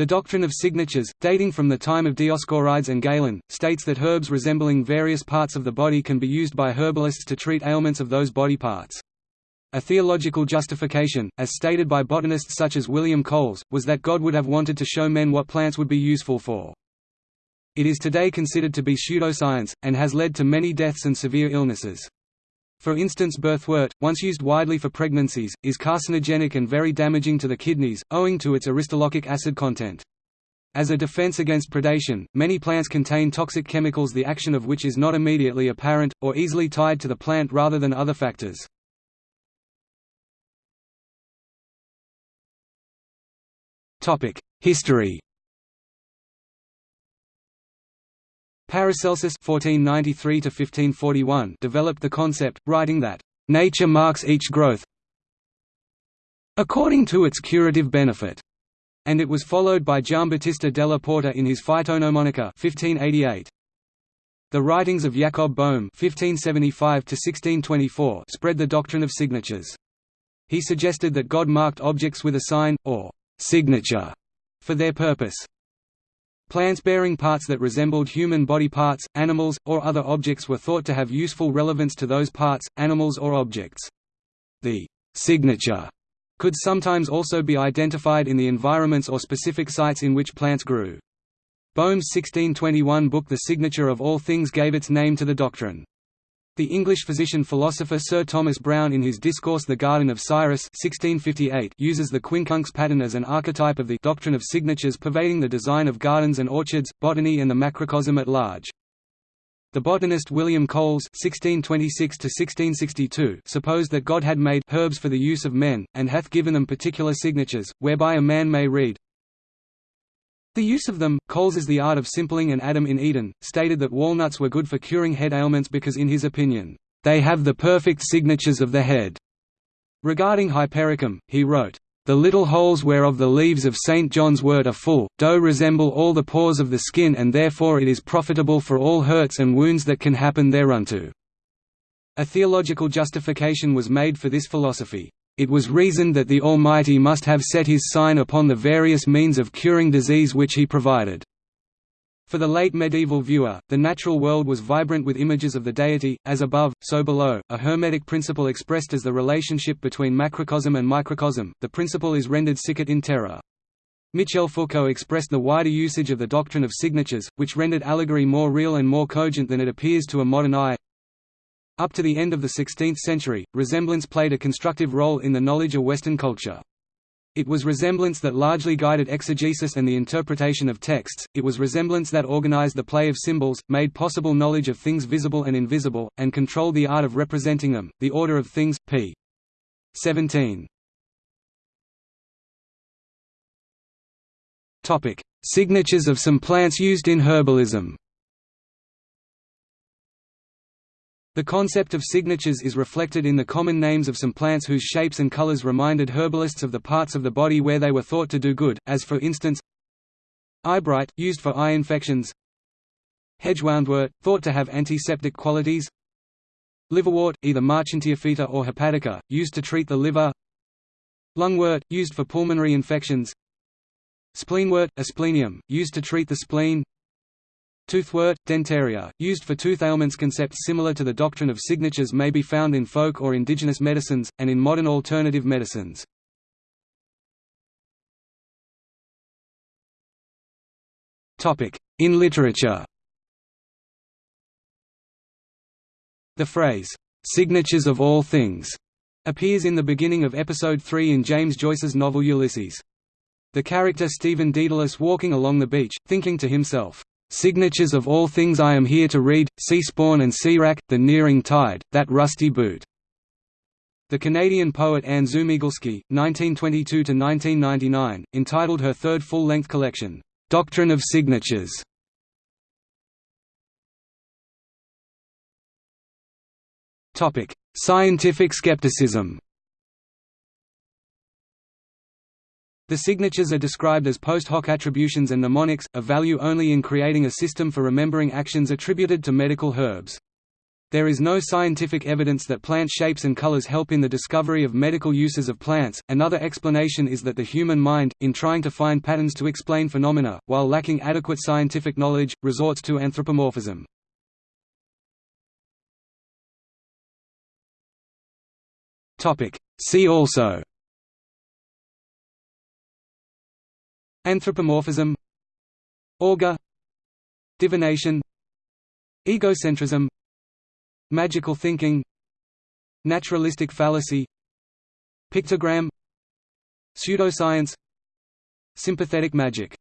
The doctrine of signatures, dating from the time of Dioscorides and Galen, states that herbs resembling various parts of the body can be used by herbalists to treat ailments of those body parts. A theological justification, as stated by botanists such as William Coles, was that God would have wanted to show men what plants would be useful for. It is today considered to be pseudoscience, and has led to many deaths and severe illnesses. For instance birthwort, once used widely for pregnancies, is carcinogenic and very damaging to the kidneys, owing to its aristolochic acid content. As a defense against predation, many plants contain toxic chemicals the action of which is not immediately apparent, or easily tied to the plant rather than other factors. History Paracelsus (1493–1541) developed the concept, writing that nature marks each growth according to its curative benefit, and it was followed by Giambattista della Porta in his Phytognomonica (1588). The writings of Jacob Boehme (1575–1624) spread the doctrine of signatures. He suggested that God marked objects with a sign, or signature for their purpose. Plants bearing parts that resembled human body parts, animals, or other objects were thought to have useful relevance to those parts, animals or objects. The signature could sometimes also be identified in the environments or specific sites in which plants grew. Boehme's 1621 book The Signature of All Things gave its name to the doctrine. The English physician-philosopher Sir Thomas Browne in his discourse The Garden of Cyrus 1658 uses the quincunx pattern as an archetype of the doctrine of signatures pervading the design of gardens and orchards, botany and the macrocosm at large. The botanist William Coles (1626–1662) supposed that God had made herbs for the use of men, and hath given them particular signatures, whereby a man may read, the use of them, Coles's The Art of Simpling and Adam in Eden, stated that walnuts were good for curing head ailments because in his opinion, "...they have the perfect signatures of the head." Regarding hypericum, he wrote, "...the little holes whereof the leaves of St. John's wort are full, do resemble all the pores of the skin and therefore it is profitable for all hurts and wounds that can happen thereunto." A theological justification was made for this philosophy. It was reasoned that the Almighty must have set his sign upon the various means of curing disease which he provided. For the late medieval viewer, the natural world was vibrant with images of the deity, as above, so below, a hermetic principle expressed as the relationship between macrocosm and microcosm, the principle is rendered sicut in terra. Michel Foucault expressed the wider usage of the doctrine of signatures, which rendered allegory more real and more cogent than it appears to a modern eye. Up to the end of the 16th century, resemblance played a constructive role in the knowledge of Western culture. It was resemblance that largely guided exegesis and the interpretation of texts, it was resemblance that organized the play of symbols, made possible knowledge of things visible and invisible, and controlled the art of representing them. The Order of Things, p. 17. Signatures of some plants used in herbalism The concept of signatures is reflected in the common names of some plants whose shapes and colors reminded herbalists of the parts of the body where they were thought to do good, as for instance Eyebright, used for eye infections Hedgewoundwort, thought to have antiseptic qualities Liverwort, either Marchantiophyta or hepatica, used to treat the liver Lungwort, used for pulmonary infections Spleenwort, asplenium, used to treat the spleen Toothwort, dentaria, used for tooth ailments concepts similar to the doctrine of signatures may be found in folk or indigenous medicines, and in modern alternative medicines. In literature The phrase, "'signatures of all things' appears in the beginning of Episode 3 in James Joyce's novel Ulysses. The character Stephen Dedalus walking along the beach, thinking to himself, Signatures of all things I am here to read, sea spawn and sea wrack, the nearing tide, that rusty boot." The Canadian poet Anne Szumigalski, 1922–1999, entitled her third full-length collection, "'Doctrine of Signatures". Scientific skepticism The signatures are described as post hoc attributions and mnemonics, of value only in creating a system for remembering actions attributed to medical herbs. There is no scientific evidence that plant shapes and colors help in the discovery of medical uses of plants. Another explanation is that the human mind, in trying to find patterns to explain phenomena, while lacking adequate scientific knowledge, resorts to anthropomorphism. Topic: See also Anthropomorphism Augur Divination Egocentrism Magical thinking Naturalistic fallacy Pictogram Pseudoscience Sympathetic magic